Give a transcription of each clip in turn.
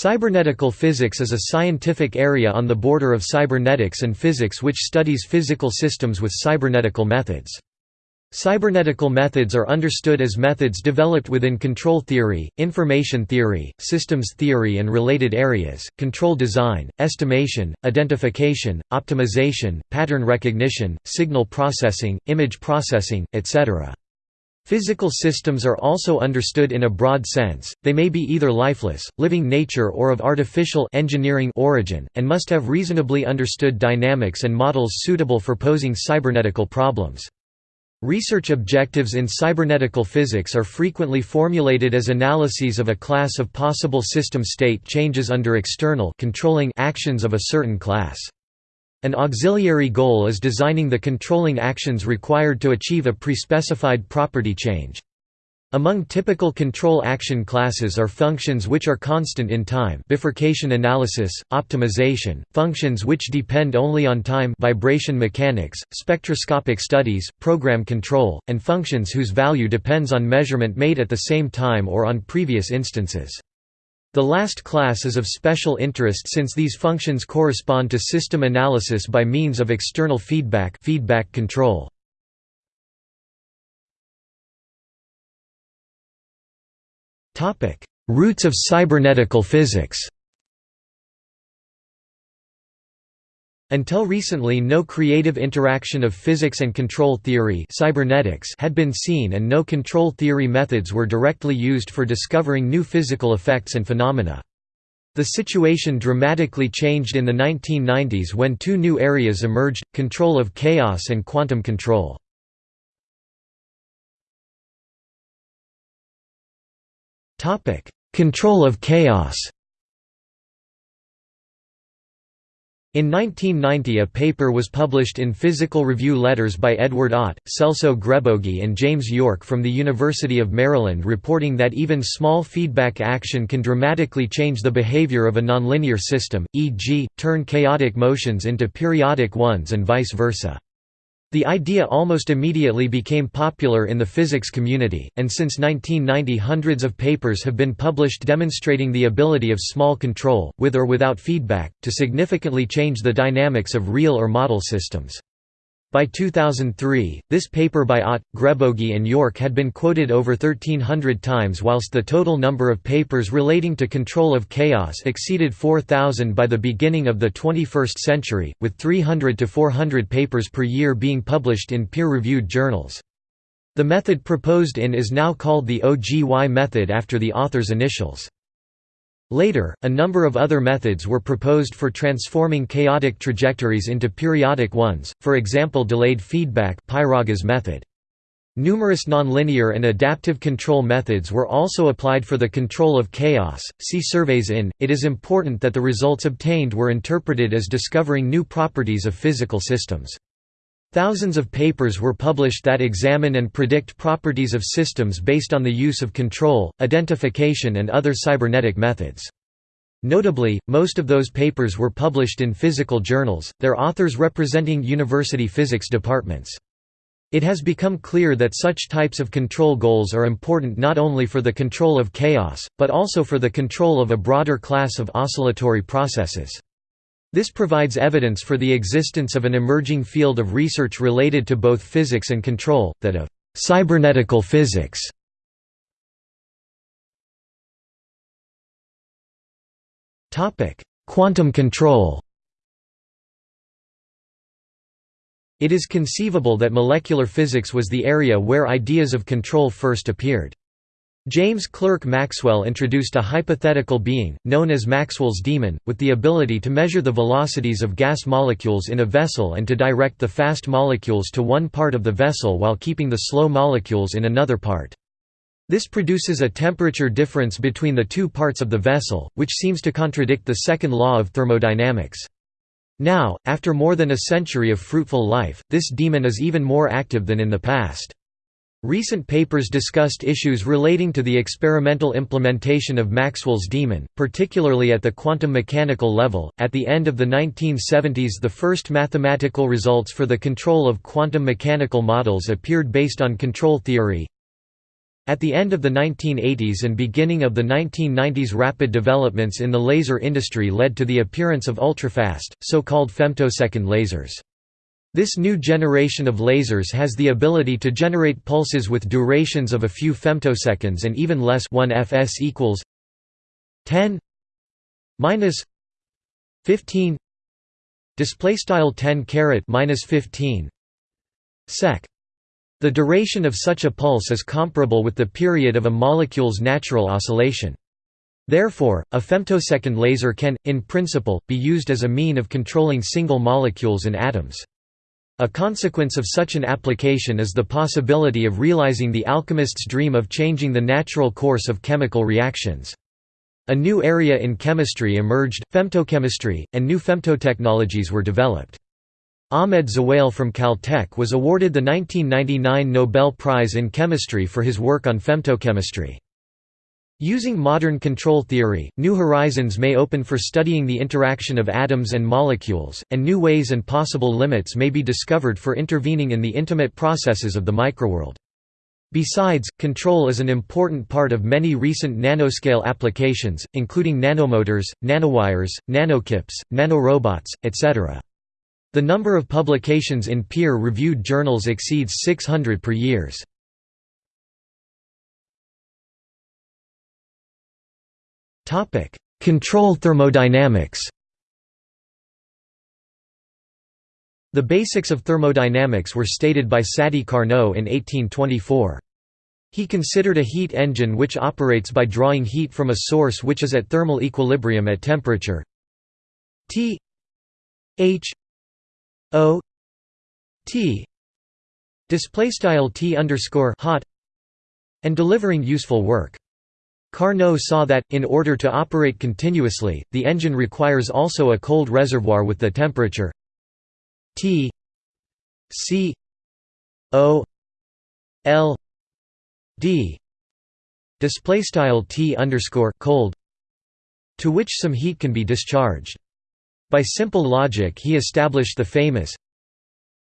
Cybernetical physics is a scientific area on the border of cybernetics and physics which studies physical systems with cybernetical methods. Cybernetical methods are understood as methods developed within control theory, information theory, systems theory and related areas, control design, estimation, identification, optimization, pattern recognition, signal processing, image processing, etc. Physical systems are also understood in a broad sense, they may be either lifeless, living nature or of artificial engineering origin, and must have reasonably understood dynamics and models suitable for posing cybernetical problems. Research objectives in cybernetical physics are frequently formulated as analyses of a class of possible system state changes under external controlling actions of a certain class. An auxiliary goal is designing the controlling actions required to achieve a pre-specified property change. Among typical control action classes are functions which are constant in time bifurcation analysis, optimization, functions which depend only on time vibration mechanics, spectroscopic studies, program control, and functions whose value depends on measurement made at the same time or on previous instances. The last class is of special interest since these functions correspond to system analysis by means of external feedback feedback control. Roots of cybernetical physics Until recently no creative interaction of physics and control theory cybernetics had been seen and no control theory methods were directly used for discovering new physical effects and phenomena. The situation dramatically changed in the 1990s when two new areas emerged, control of chaos and quantum control. Control of chaos In 1990 a paper was published in Physical Review Letters by Edward Ott, Celso Grebogi and James Yorke from the University of Maryland reporting that even small feedback action can dramatically change the behavior of a nonlinear system, e.g., turn chaotic motions into periodic ones and vice versa. The idea almost immediately became popular in the physics community, and since 1990 hundreds of papers have been published demonstrating the ability of small control, with or without feedback, to significantly change the dynamics of real or model systems. By 2003, this paper by Ott, Grebogi and Yorke had been quoted over 1300 times whilst the total number of papers relating to control of chaos exceeded 4,000 by the beginning of the 21st century, with 300 to 400 papers per year being published in peer-reviewed journals. The method proposed in is now called the OGY method after the author's initials. Later, a number of other methods were proposed for transforming chaotic trajectories into periodic ones, for example delayed feedback method. Numerous nonlinear and adaptive control methods were also applied for the control of chaos. See surveys in. It is important that the results obtained were interpreted as discovering new properties of physical systems. Thousands of papers were published that examine and predict properties of systems based on the use of control, identification and other cybernetic methods. Notably, most of those papers were published in physical journals, their authors representing university physics departments. It has become clear that such types of control goals are important not only for the control of chaos, but also for the control of a broader class of oscillatory processes. This provides evidence for the existence of an emerging field of research related to both physics and control, that of cybernetical physics. Quantum control It is conceivable that molecular physics was the area where ideas of control first appeared. James Clerk Maxwell introduced a hypothetical being, known as Maxwell's demon, with the ability to measure the velocities of gas molecules in a vessel and to direct the fast molecules to one part of the vessel while keeping the slow molecules in another part. This produces a temperature difference between the two parts of the vessel, which seems to contradict the second law of thermodynamics. Now, after more than a century of fruitful life, this demon is even more active than in the past. Recent papers discussed issues relating to the experimental implementation of Maxwell's demon, particularly at the quantum mechanical level. At the end of the 1970s, the first mathematical results for the control of quantum mechanical models appeared based on control theory. At the end of the 1980s and beginning of the 1990s rapid developments in the laser industry led to the appearance of ultrafast, so-called femtosecond lasers. This new generation of lasers has the ability to generate pulses with durations of a few femtoseconds and even less 1 fs equals 10 minus 15 display style 10 caret minus 15 sec the duration of such a pulse is comparable with the period of a molecule's natural oscillation. Therefore, a femtosecond laser can, in principle, be used as a mean of controlling single molecules and atoms. A consequence of such an application is the possibility of realizing the alchemist's dream of changing the natural course of chemical reactions. A new area in chemistry emerged, femtochemistry, and new femtotechnologies were developed. Ahmed Zewail from Caltech was awarded the 1999 Nobel Prize in Chemistry for his work on femtochemistry. Using modern control theory, new horizons may open for studying the interaction of atoms and molecules, and new ways and possible limits may be discovered for intervening in the intimate processes of the microworld. Besides, control is an important part of many recent nanoscale applications, including nanomotors, nanowires, nanochips, nanorobots, etc. The number of publications in peer-reviewed journals exceeds 600 per years. Control thermodynamics The basics of thermodynamics were stated by Sadi Carnot in 1824. He considered a heat engine which operates by drawing heat from a source which is at thermal equilibrium at temperature T H O T display style T underscore hot and delivering useful work. Carnot saw that, in order to operate continuously, the engine requires also a cold reservoir with the temperature T C O L D display style T underscore cold to which some heat can be discharged. By simple logic he established the famous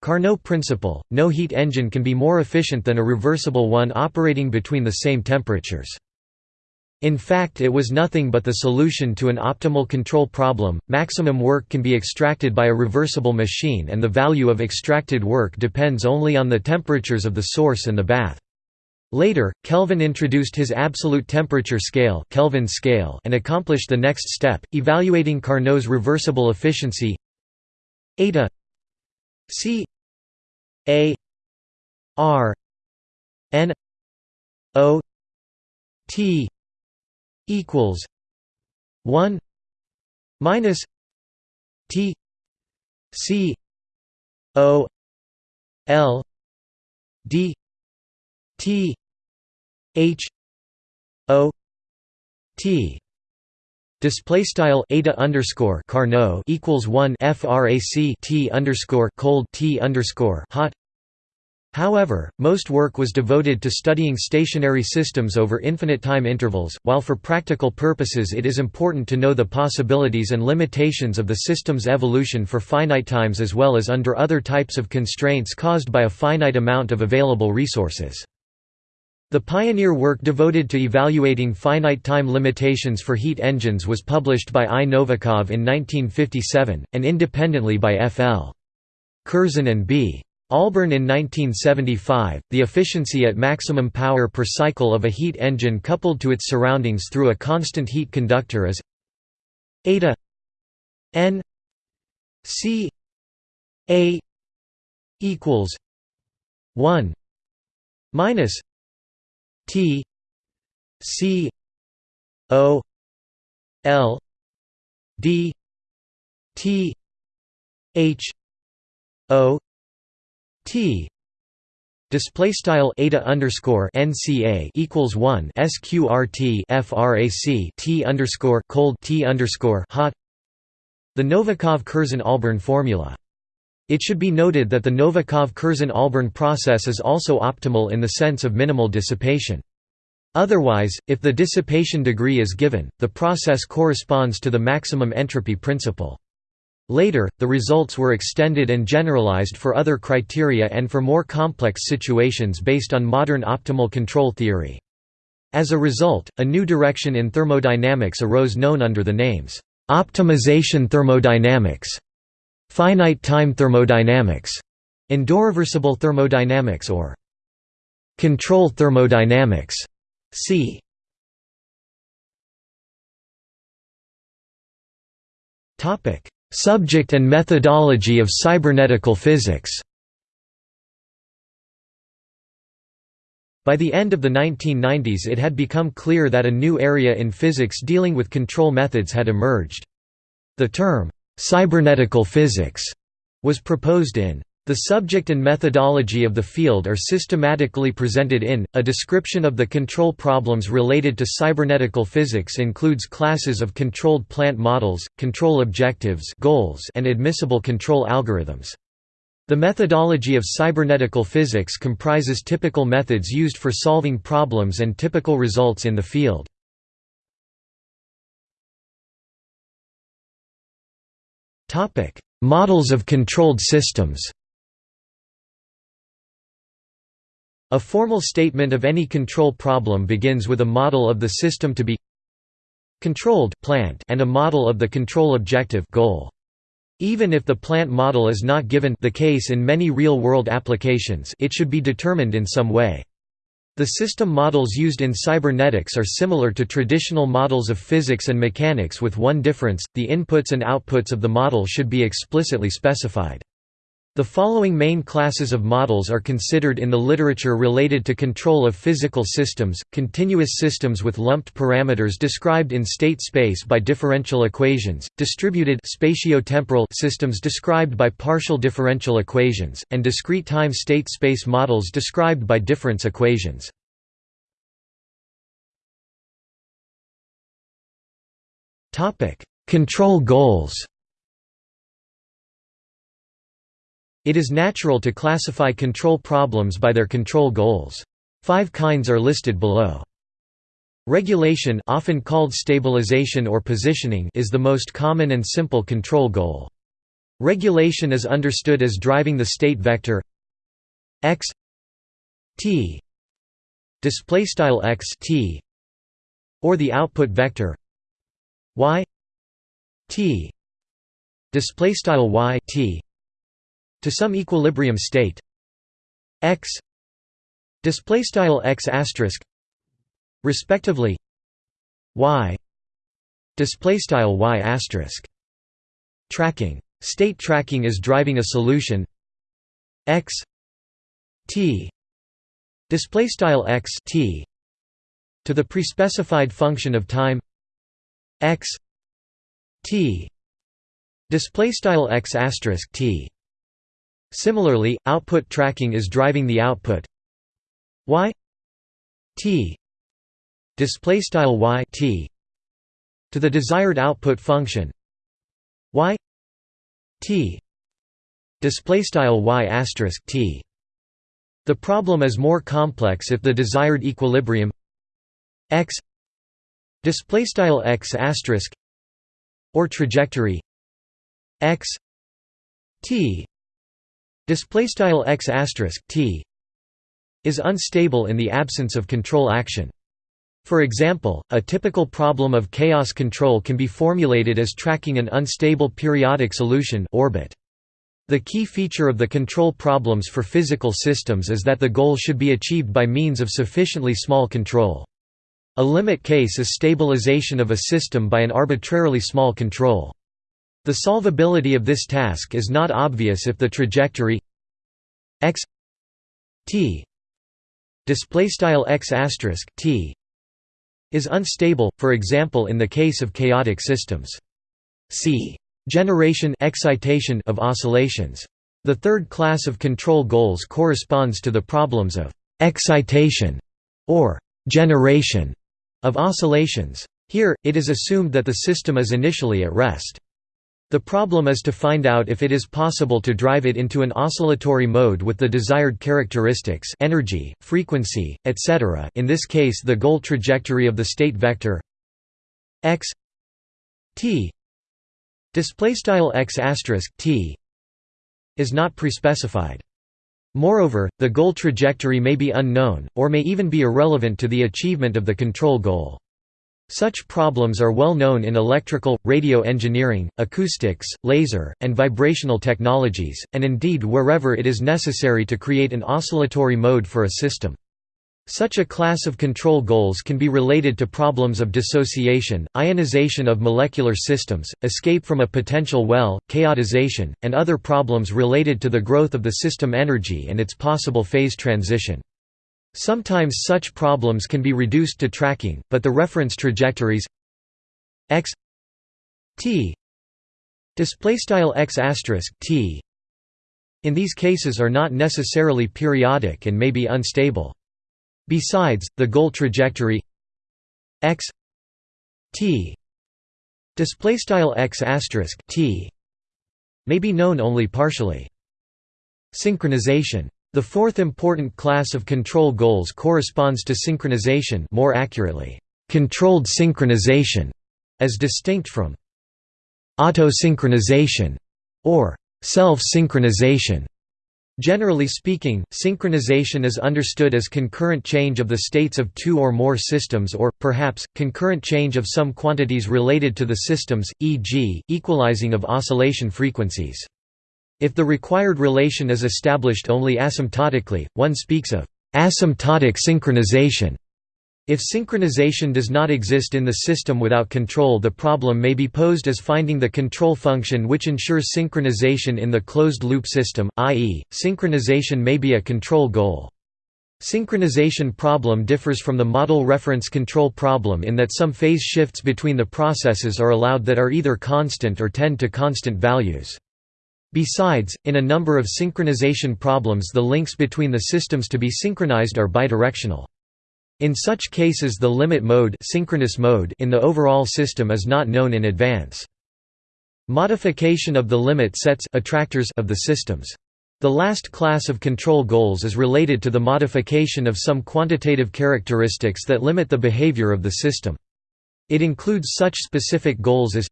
Carnot principle, no heat engine can be more efficient than a reversible one operating between the same temperatures. In fact it was nothing but the solution to an optimal control problem, maximum work can be extracted by a reversible machine and the value of extracted work depends only on the temperatures of the source and the bath. Later, Kelvin introduced his absolute temperature scale, Kelvin scale and accomplished the next step, evaluating Carnot's reversible efficiency eta c a r n o t equals 1 minus t c o l d T H O T display style eta underscore Carnot equals one frac T underscore cold T underscore hot. However, most work was devoted to studying stationary systems over infinite time intervals, while for practical purposes it is important to know the possibilities and limitations of the system's evolution for finite times as well as under other types of constraints caused by a finite amount of available resources. The pioneer work devoted to evaluating finite time limitations for heat engines was published by I. Novikov in 1957, and independently by F. L. Curzon and B. Ahlborn in 1975. The efficiency at maximum power per cycle of a heat engine coupled to its surroundings through a constant heat conductor is eta n c a equals 1 minus T C O L D T H O T Display style underscore nca equals one sqrt frac t underscore cold t underscore hot. The Novikov-Curzon-Ahlborn formula. It should be noted that the Novikov-Curzon-Ahlborn process is also optimal in the sense of minimal dissipation. Otherwise, if the dissipation degree is given, the process corresponds to the maximum entropy principle. Later, the results were extended and generalized for other criteria and for more complex situations based on modern optimal control theory. As a result, a new direction in thermodynamics arose known under the names, optimization thermodynamics, finite time thermodynamics, endoreversible thermodynamics or control thermodynamics. See Topic: Subject and methodology of cybernetical physics. By the end of the 1990s it had become clear that a new area in physics dealing with control methods had emerged. The term, cybernetical physics, was proposed in the subject and methodology of the field are systematically presented in, a description of the control problems related to cybernetical physics includes classes of controlled plant models, control objectives goals, and admissible control algorithms. The methodology of cybernetical physics comprises typical methods used for solving problems and typical results in the field. Models of controlled systems A formal statement of any control problem begins with a model of the system to be controlled plant and a model of the control objective goal. Even if the plant model is not given the case in many real-world applications it should be determined in some way. The system models used in cybernetics are similar to traditional models of physics and mechanics with one difference, the inputs and outputs of the model should be explicitly specified. The following main classes of models are considered in the literature related to control of physical systems, continuous systems with lumped parameters described in state space by differential equations, distributed spatiotemporal systems described by partial differential equations, and discrete time state space models described by difference equations. Control goals It is natural to classify control problems by their control goals. Five kinds are listed below. Regulation often called stabilization or positioning is the most common and simple control goal. Regulation is understood as driving the state vector x t display style x t or the output vector y t display style y t to some equilibrium state. X display style x asterisk respectively y display style y asterisk. Tracking. State tracking is driving a solution. X t display style x t to the prespecified function of time. X t display style x asterisk t Similarly, output tracking is driving the output y t display style y t to the desired output function y t display style y asterisk t. The problem is more complex if the desired equilibrium x display style x asterisk or trajectory x t display style x t is unstable in the absence of control action. For example, a typical problem of chaos control can be formulated as tracking an unstable periodic solution orbit. The key feature of the control problems for physical systems is that the goal should be achieved by means of sufficiently small control. A limit case is stabilization of a system by an arbitrarily small control. The solvability of this task is not obvious if the trajectory x t is unstable, for example in the case of chaotic systems. See generation excitation of oscillations. The third class of control goals corresponds to the problems of excitation or generation of oscillations. Here, it is assumed that the system is initially at rest. The problem is to find out if it is possible to drive it into an oscillatory mode with the desired characteristics energy, frequency, etc. in this case the goal trajectory of the state vector x t is not prespecified. Moreover, the goal trajectory may be unknown, or may even be irrelevant to the achievement of the control goal. Such problems are well known in electrical, radio engineering, acoustics, laser, and vibrational technologies, and indeed wherever it is necessary to create an oscillatory mode for a system. Such a class of control goals can be related to problems of dissociation, ionization of molecular systems, escape from a potential well, chaotization, and other problems related to the growth of the system energy and its possible phase transition. Sometimes such problems can be reduced to tracking, but the reference trajectories x t x t in these cases are not necessarily periodic and may be unstable. Besides, the goal trajectory x t x t may be known only partially. Synchronization the fourth important class of control goals corresponds to synchronization more accurately, controlled synchronization, as distinct from autosynchronization or self-synchronization. Generally speaking, synchronization is understood as concurrent change of the states of two or more systems or, perhaps, concurrent change of some quantities related to the systems, e.g., equalizing of oscillation frequencies. If the required relation is established only asymptotically, one speaks of asymptotic synchronization. If synchronization does not exist in the system without control the problem may be posed as finding the control function which ensures synchronization in the closed-loop system, i.e., synchronization may be a control goal. Synchronization problem differs from the model reference control problem in that some phase shifts between the processes are allowed that are either constant or tend to constant values. Besides, in a number of synchronization problems the links between the systems to be synchronized are bidirectional. In such cases the limit mode, synchronous mode in the overall system is not known in advance. Modification of the limit sets attractors of the systems. The last class of control goals is related to the modification of some quantitative characteristics that limit the behavior of the system. It includes such specific goals as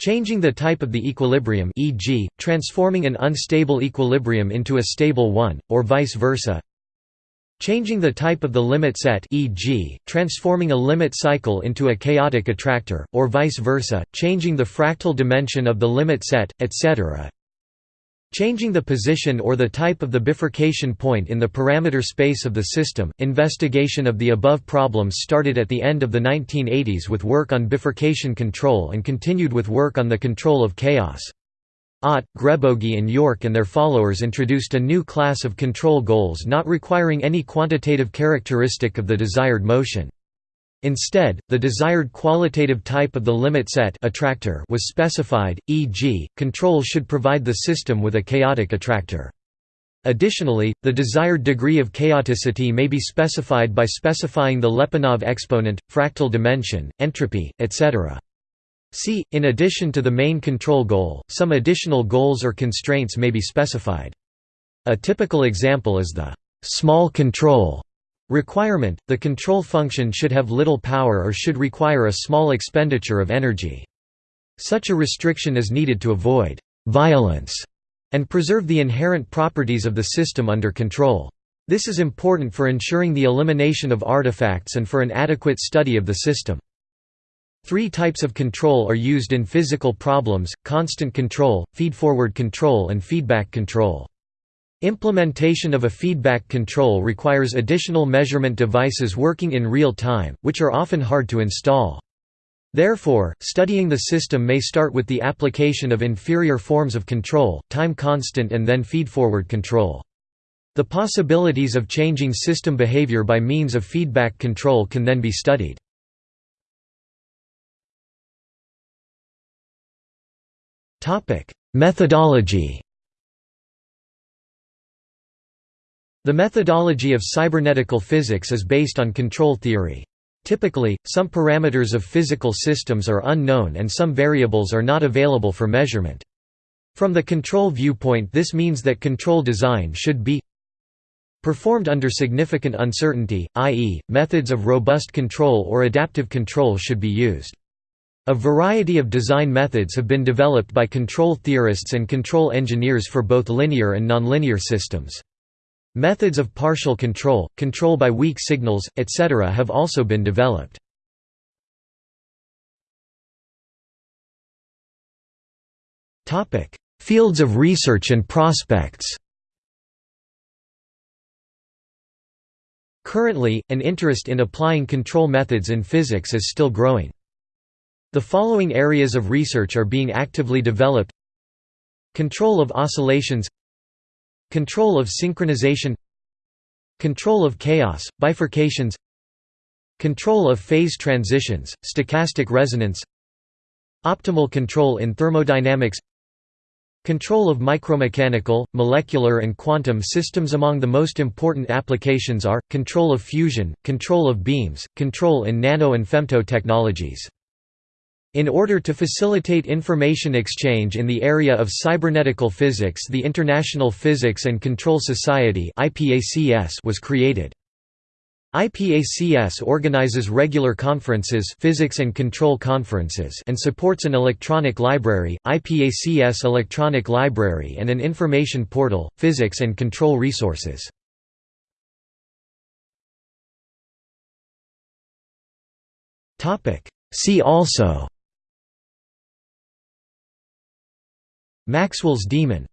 Changing the type of the equilibrium e.g., transforming an unstable equilibrium into a stable one, or vice versa. Changing the type of the limit set e.g., transforming a limit cycle into a chaotic attractor, or vice versa, changing the fractal dimension of the limit set, etc. Changing the position or the type of the bifurcation point in the parameter space of the system. Investigation of the above problems started at the end of the 1980s with work on bifurcation control and continued with work on the control of chaos. Ott, Grebogi and Yorke and their followers introduced a new class of control goals not requiring any quantitative characteristic of the desired motion. Instead, the desired qualitative type of the limit set attractor was specified, e.g., control should provide the system with a chaotic attractor. Additionally, the desired degree of chaoticity may be specified by specifying the Lyapunov exponent, fractal dimension, entropy, etc. See, in addition to the main control goal, some additional goals or constraints may be specified. A typical example is the small control Requirement – The control function should have little power or should require a small expenditure of energy. Such a restriction is needed to avoid «violence» and preserve the inherent properties of the system under control. This is important for ensuring the elimination of artifacts and for an adequate study of the system. Three types of control are used in physical problems, constant control, feedforward control and feedback control. Implementation of a feedback control requires additional measurement devices working in real time, which are often hard to install. Therefore, studying the system may start with the application of inferior forms of control, time constant and then feedforward control. The possibilities of changing system behavior by means of feedback control can then be studied. Methodology The methodology of cybernetical physics is based on control theory. Typically, some parameters of physical systems are unknown and some variables are not available for measurement. From the control viewpoint this means that control design should be performed under significant uncertainty, i.e., methods of robust control or adaptive control should be used. A variety of design methods have been developed by control theorists and control engineers for both linear and nonlinear systems. Methods of partial control, control by weak signals, etc. have also been developed. Fields of research and prospects Currently, an interest in applying control methods in physics is still growing. The following areas of research are being actively developed Control of oscillations Control of synchronization Control of chaos, bifurcations Control of phase transitions, stochastic resonance Optimal control in thermodynamics Control of micromechanical, molecular and quantum systems Among the most important applications are, control of fusion, control of beams, control in nano and femto technologies. In order to facilitate information exchange in the area of cybernetical physics the International Physics and Control Society was created. IPACS organizes regular conferences physics and control conferences and supports an electronic library, IPACS Electronic Library and an information portal, Physics and Control Resources. See also Maxwell's demon